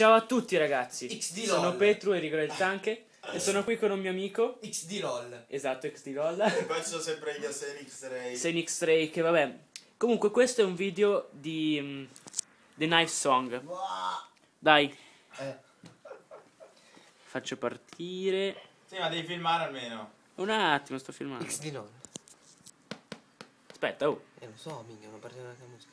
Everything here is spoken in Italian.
Ciao a tutti ragazzi, XD sono LOL. Petru Enrico del Tanche e sono qui con un mio amico, XD LOL. esatto, XD LOL, E poi ci sono sempre gli Asterix Ray. Xenix Ray, che vabbè. Comunque questo è un video di mm, The Knife Song. Dai, Eh, faccio partire. Sì, ma devi filmare almeno. Un attimo, sto filmando. XD LOL. Aspetta, oh. Eh, lo so, minchia, non parte la musica.